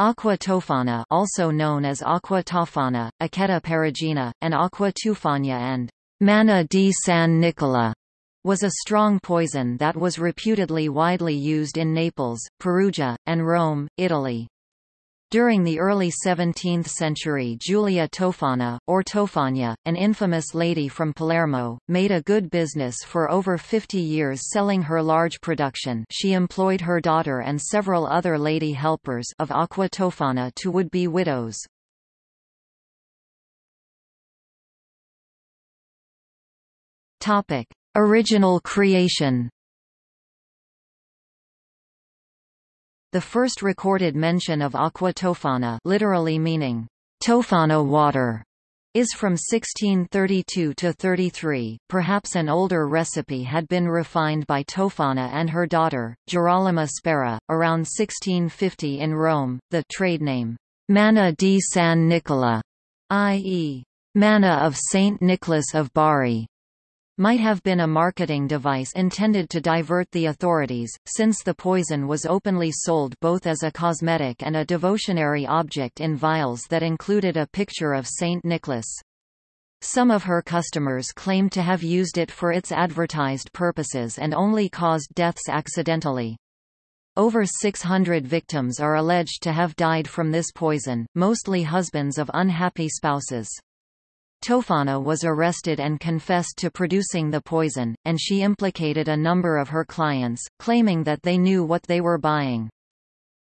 Aqua tofana also known as aqua tofana, Acquetta perugina, and aqua tufana and manna di San Nicola was a strong poison that was reputedly widely used in Naples, Perugia, and Rome, Italy. During the early 17th century Giulia Tofana, or Tofania, an infamous lady from Palermo, made a good business for over 50 years selling her large production she employed her daughter and several other lady helpers of aqua tofana to would-be widows. Original creation The first recorded mention of aqua tofana literally meaning, tofana water, is from 1632 to 33. Perhaps an older recipe had been refined by Tofana and her daughter, Girolama Spara, around 1650 in Rome. The trade name, Manna di San Nicola, i.e., Manna of Saint Nicholas of Bari, might have been a marketing device intended to divert the authorities, since the poison was openly sold both as a cosmetic and a devotionary object in vials that included a picture of Saint Nicholas. Some of her customers claimed to have used it for its advertised purposes and only caused deaths accidentally. Over 600 victims are alleged to have died from this poison, mostly husbands of unhappy spouses. Tofana was arrested and confessed to producing the poison, and she implicated a number of her clients, claiming that they knew what they were buying.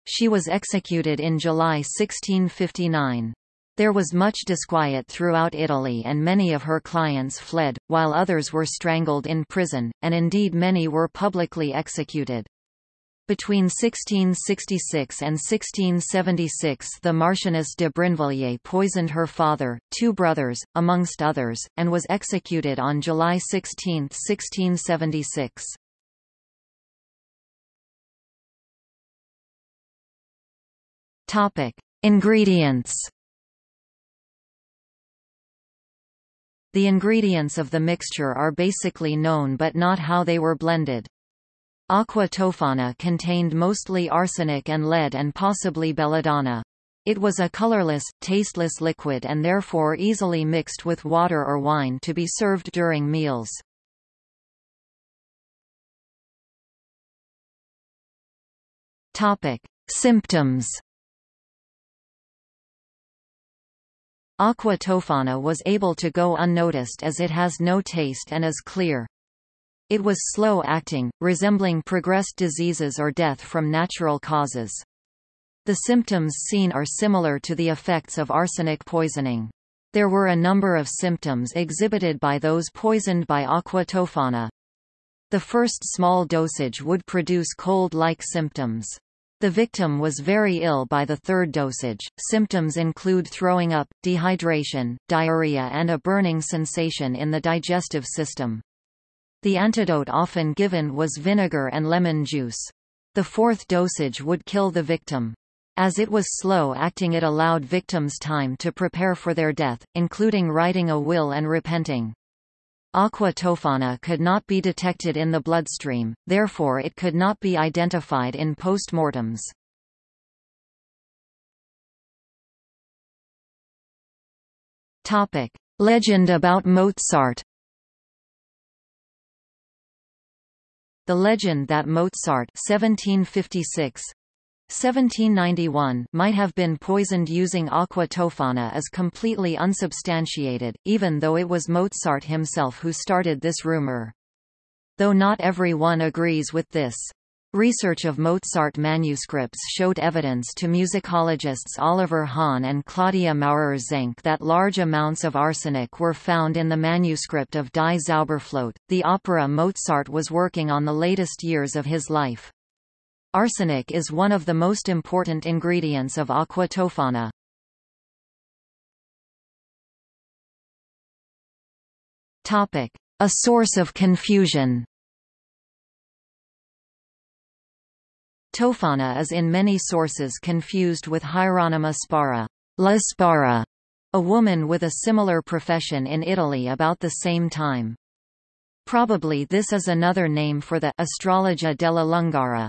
She was executed in July 1659. There was much disquiet throughout Italy and many of her clients fled, while others were strangled in prison, and indeed many were publicly executed. Between 1666 and 1676 the Marchioness de Brinvilliers poisoned her father, two brothers, amongst others, and was executed on July 16, 1676. Topic: Ingredients The ingredients of the mixture are basically known but not how they were blended. Aqua tofana contained mostly arsenic and lead and possibly belladonna. It was a colorless, tasteless liquid and therefore easily mixed with water or wine to be served during meals. Topic: Symptoms. Aqua tofana was able to go unnoticed as it has no taste and is clear. It was slow-acting, resembling progressed diseases or death from natural causes. The symptoms seen are similar to the effects of arsenic poisoning. There were a number of symptoms exhibited by those poisoned by aqua tofana. The first small dosage would produce cold-like symptoms. The victim was very ill by the third dosage. Symptoms include throwing up, dehydration, diarrhea and a burning sensation in the digestive system. The antidote often given was vinegar and lemon juice. The fourth dosage would kill the victim. As it was slow-acting it allowed victims time to prepare for their death, including writing a will and repenting. Aqua tofana could not be detected in the bloodstream, therefore it could not be identified in postmortems. Legend about Mozart The legend that Mozart 1756 1791 might have been poisoned using aqua tofana is completely unsubstantiated, even though it was Mozart himself who started this rumor. Though not everyone agrees with this. Research of Mozart manuscripts showed evidence to musicologists Oliver Hahn and Claudia Maurer-Zenck that large amounts of arsenic were found in the manuscript of Die Zauberflöte, the opera Mozart was working on the latest years of his life. Arsenic is one of the most important ingredients of aqua tofana. A source of confusion Tofana is in many sources confused with Hieronyma Spara, La Spara, a woman with a similar profession in Italy about the same time. Probably this is another name for the Astrologa della Lungara,